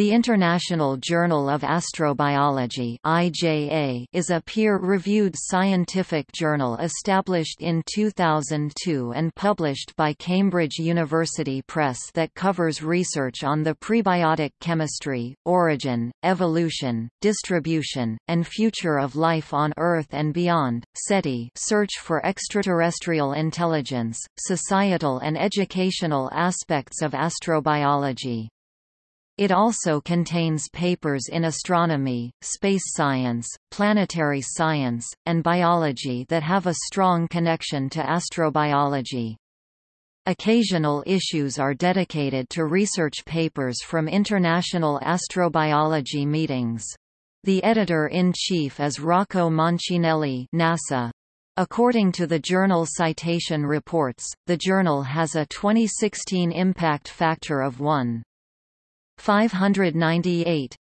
The International Journal of Astrobiology (IJA) is a peer-reviewed scientific journal established in 2002 and published by Cambridge University Press that covers research on the prebiotic chemistry, origin, evolution, distribution, and future of life on Earth and beyond. SETI search for extraterrestrial intelligence, societal and educational aspects of astrobiology. It also contains papers in astronomy, space science, planetary science, and biology that have a strong connection to astrobiology. Occasional issues are dedicated to research papers from international astrobiology meetings. The editor-in-chief is Rocco Mancinelli NASA. According to the journal Citation Reports, the journal has a 2016 impact factor of 1. 598.